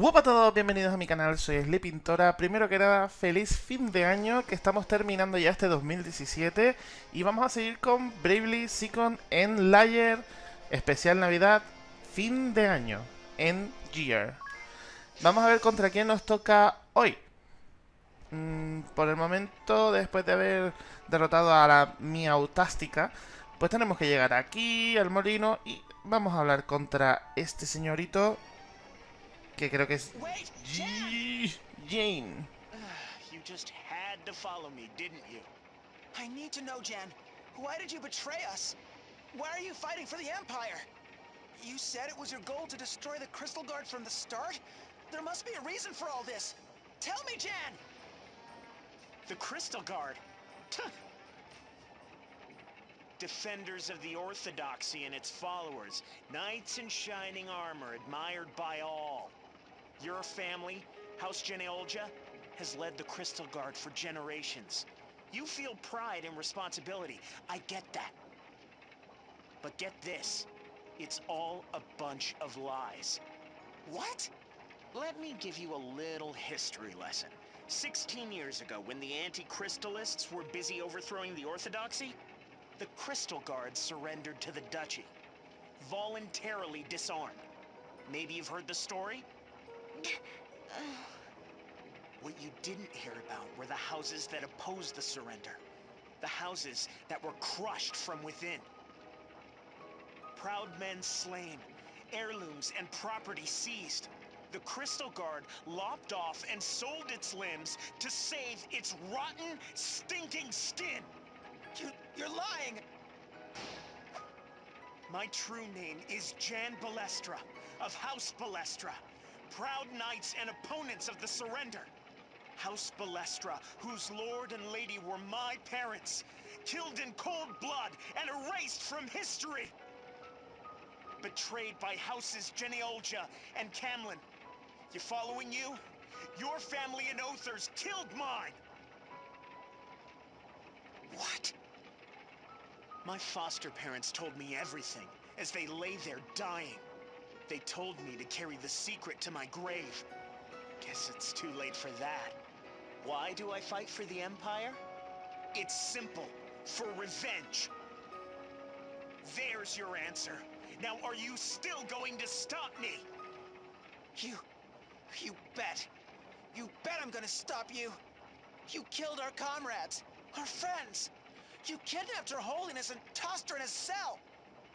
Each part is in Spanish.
Hola a todos, bienvenidos a mi canal, soy Sli Pintora. Primero que nada, feliz fin de año, que estamos terminando ya este 2017 y vamos a seguir con Bravely Second en Layer, especial Navidad, fin de año, en Gear. Vamos a ver contra quién nos toca hoy. Mm, por el momento, después de haber derrotado a la Miautástica, pues tenemos que llegar aquí, al molino, y vamos a hablar contra este señorito que creo que es Jane. You just had to follow me, didn't you? I need to know, Jan. Why did you betray us? Why are you fighting for the Empire? You said it was your goal to destroy the Crystal Guard from the start? There must be a reason for all this. Tell me, Jan! The Crystal Guard. Defenders of the Orthodoxy and its followers. Knights in shining armor, admired by all. Your family, House Genealja, has led the Crystal Guard for generations. You feel pride and responsibility. I get that. But get this. It's all a bunch of lies. What? Let me give you a little history lesson. 16 years ago, when the anti-crystallists were busy overthrowing the Orthodoxy, the Crystal Guards surrendered to the Duchy. Voluntarily disarmed. Maybe you've heard the story? What you didn't hear about were the houses that opposed the surrender. The houses that were crushed from within. Proud men slain, heirlooms and property seized. The Crystal Guard lopped off and sold its limbs to save its rotten, stinking skin. You, you're lying! My true name is Jan Balestra, of House Balestra. Proud knights and opponents of the surrender. House Balestra, whose lord and lady were my parents, killed in cold blood and erased from history. Betrayed by houses Genealja and Camlin. You following you? Your family and Others killed mine! What? My foster parents told me everything as they lay there dying. They told me to carry the secret to my grave. Guess it's too late for that. Why do I fight for the Empire? It's simple. For revenge. There's your answer. Now are you still going to stop me? You... you bet. You bet I'm gonna stop you. You killed our comrades, our friends. You kidnapped Her Holiness and tossed her in a cell.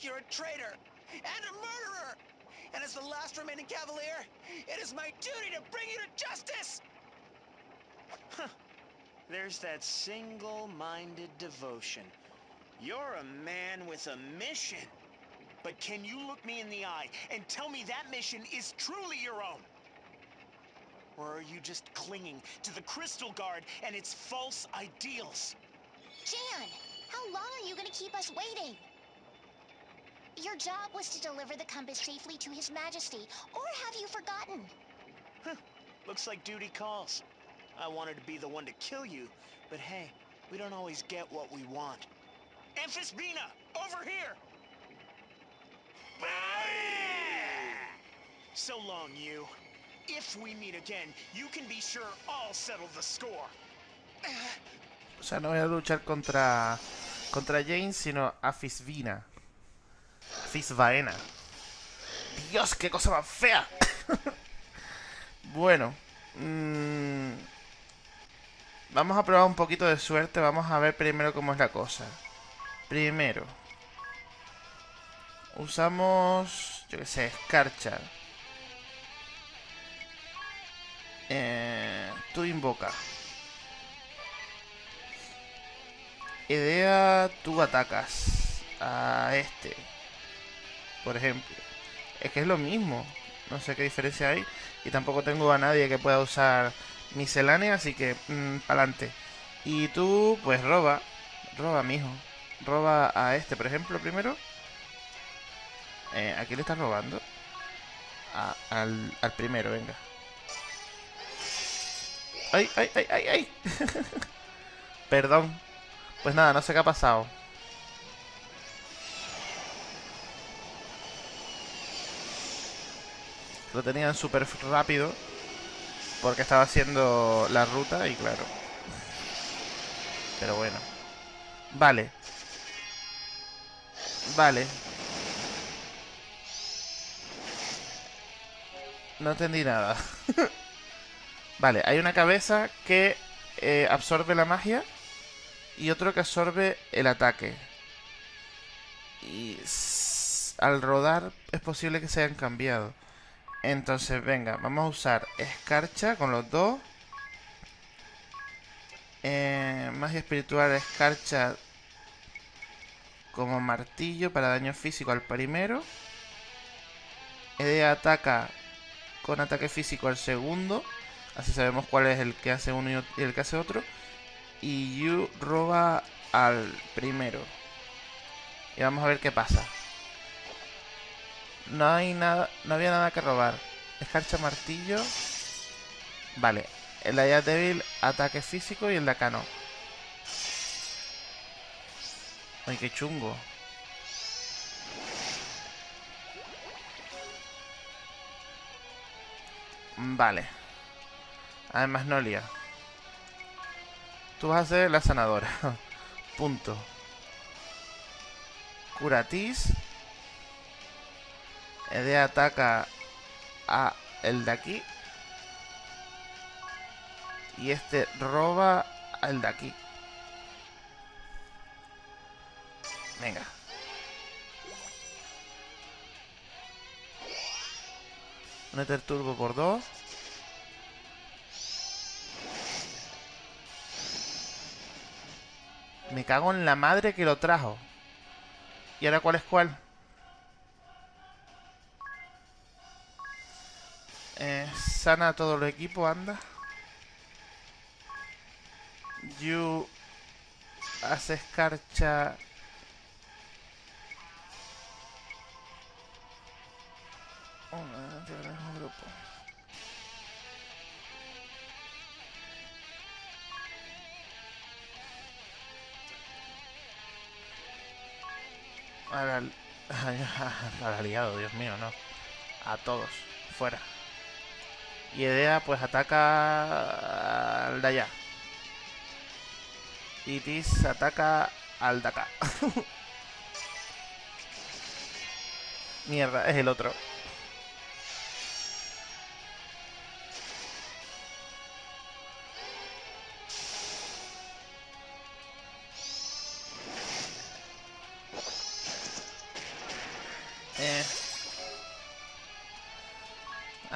You're a traitor and a murderer. And as the last remaining Cavalier, it is my duty to bring you to justice! Huh. There's that single-minded devotion. You're a man with a mission. But can you look me in the eye and tell me that mission is truly your own? Or are you just clinging to the Crystal Guard and its false ideals? Jan, how long are you gonna keep us waiting? Your job was to deliver the compass safely to His Majesty, or have you forgotten? Looks like duty calls. I wanted to be the one to kill you, but hey, we don't always get what we want. Amphisbina, over here! So long, you. If we meet again, you can be sure I'll settle the score. O sea, no voy a luchar contra contra Jane, sino a Fisvaena. Dios, qué cosa más fea. bueno. Mmm, vamos a probar un poquito de suerte. Vamos a ver primero cómo es la cosa. Primero. Usamos, yo que sé, Scarchar. Eh, tú invoca. Idea, tú atacas a este. Por ejemplo. Es que es lo mismo. No sé qué diferencia hay. Y tampoco tengo a nadie que pueda usar miscelánea, así que mmm, adelante. Y tú, pues roba. Roba, mijo. Roba a este, por ejemplo, primero. Eh, ¿A quién le estás robando? Al, al primero, venga. ¡Ay, ay, ay, ay, ay! Perdón. Pues nada, no sé qué ha pasado. Lo tenían súper rápido. Porque estaba haciendo la ruta y claro. Pero bueno. Vale. Vale. No entendí nada. vale, hay una cabeza que eh, absorbe la magia y otro que absorbe el ataque. Y al rodar es posible que se hayan cambiado. Entonces, venga, vamos a usar escarcha con los dos. Eh, magia espiritual, escarcha como martillo para daño físico al primero. Edea ataca con ataque físico al segundo. Así sabemos cuál es el que hace uno y el que hace otro. Y Yu roba al primero. Y vamos a ver qué pasa. No hay nada, no había nada que robar. Escarcha martillo. Vale. El de débil, ataque físico y el de acá no. Ay, qué chungo. Vale. Además, Nolia. Tú vas a ser la sanadora. Punto. Curatis. Ede ataca a el de aquí. Y este roba al de aquí. Venga. Un Turbo por dos. Me cago en la madre que lo trajo. ¿Y ahora cuál es cuál? Eh, sana todo el equipo, anda. You hace escarcha un grupo. Aliado, Dios mío, no. A todos, fuera. Y Edea pues ataca al de allá. Y Tis ataca al de acá. Mierda, es el otro.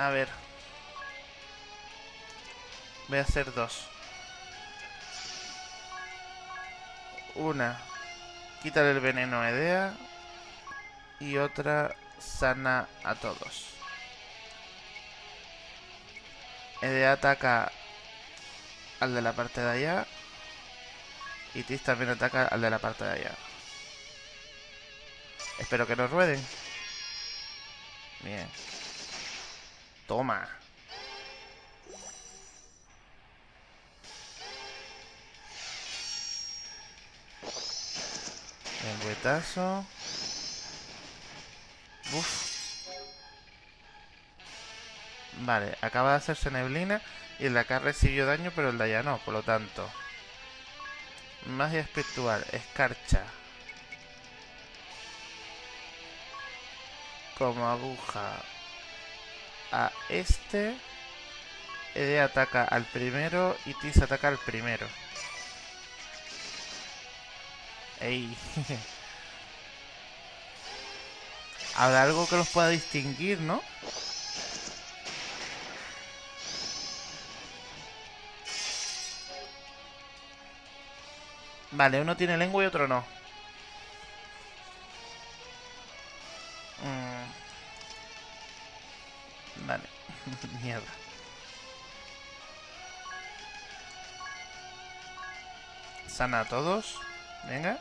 A ver. Voy a hacer dos. Una, quítale el veneno a Edea. Y otra, sana a todos. Edea ataca al de la parte de allá. Y Tis también ataca al de la parte de allá. Espero que nos rueden. Bien. Toma. El huetazo. Uf. Vale, acaba de hacerse neblina y el de acá recibió daño, pero el de allá no, por lo tanto. Magia espiritual, escarcha. Como aguja a este. Ede ataca al primero y Tis ataca al primero. Ey. Habrá algo que los pueda distinguir, ¿no? Vale, uno tiene lengua y otro no. Vale. Mierda. Sana a todos. Venga.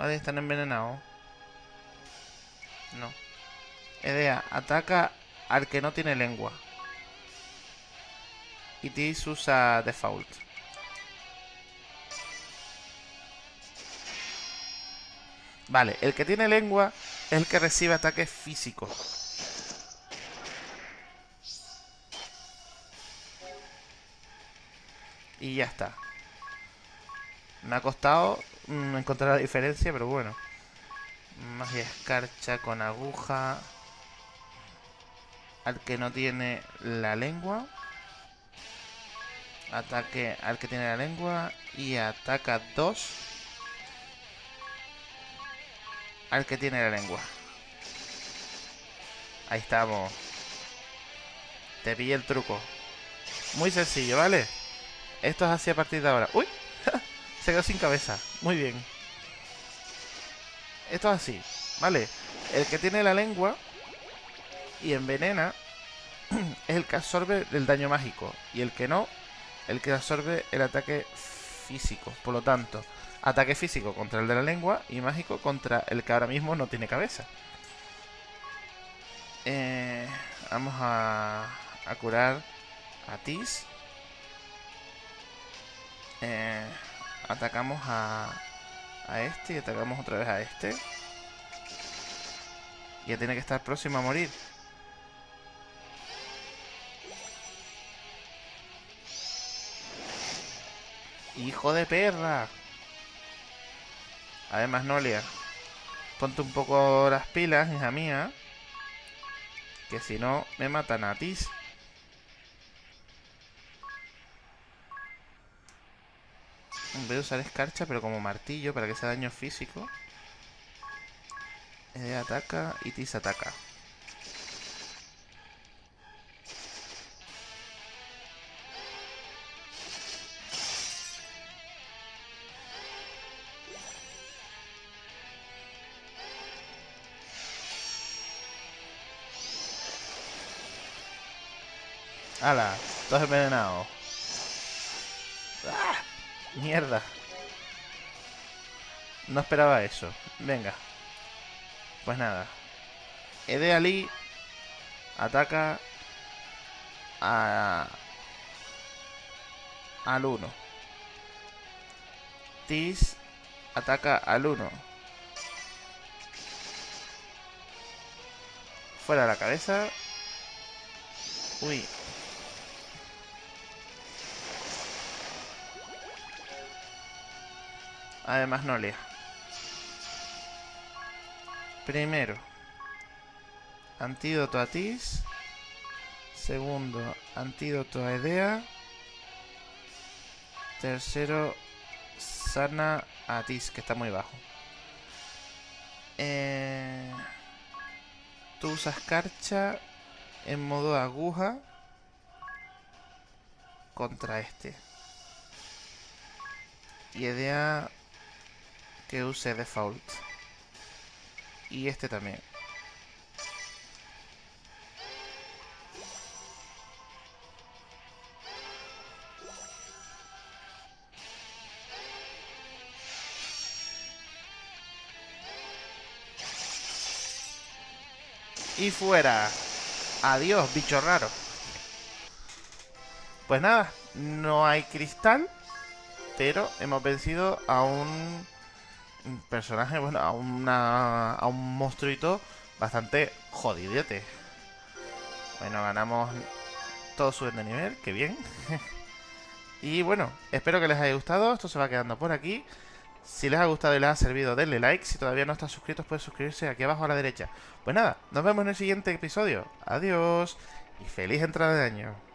Ha de estar envenenado. No. Edea, ataca al que no tiene lengua. Y Tis usa default. Vale, el que tiene lengua es el que recibe ataques físicos. Y ya está. Me ha costado encontrar la diferencia, pero bueno. Magia escarcha con aguja. Al que no tiene la lengua. Ataque al que tiene la lengua. Y ataca dos. Al que tiene la lengua. Ahí estamos. Te pillé el truco. Muy sencillo, ¿vale? Esto es así a partir de ahora. ¡Uy! Se quedó sin cabeza. Muy bien. Esto es así, ¿vale? El que tiene la lengua y envenena es el que absorbe el daño mágico. Y el que no, el que absorbe el ataque físico. Por lo tanto, ataque físico contra el de la lengua y mágico contra el que ahora mismo no tiene cabeza. Eh, vamos a, a curar a Tis. Eh, atacamos a, a este y atacamos otra vez a este. Ya tiene que estar próximo a morir. ¡Hijo de perra! Además, Nolia. Ponte un poco las pilas, hija mía. Que si no, me matan a ti. Voy usar escarcha, pero como martillo para que sea daño físico. Ede ataca y Tis ataca. ¡Hala! Todos envenenados. ¡Mierda! No esperaba eso. Venga. Pues nada. Ede Ali ataca a, al 1. Tis ataca al 1. Fuera la cabeza. Uy. Además no lea. Primero, antídoto a Tis. Segundo, antídoto a Edea. Tercero, sana a Tis, que está muy bajo. Eh, tú usas carcha en modo aguja contra este. Y Edea que use default. Y este también. Y fuera. Adiós, bicho raro. Pues nada, no hay cristal, pero hemos vencido a un personaje, bueno, a, una, a un monstruito bastante jodidete. Bueno, ganamos todo su de nivel, que bien. y bueno, espero que les haya gustado. Esto se va quedando por aquí. Si les ha gustado y les ha servido, denle like. Si todavía no están suscritos, pueden suscribirse aquí abajo a la derecha. Pues nada, nos vemos en el siguiente episodio. Adiós y feliz entrada de año.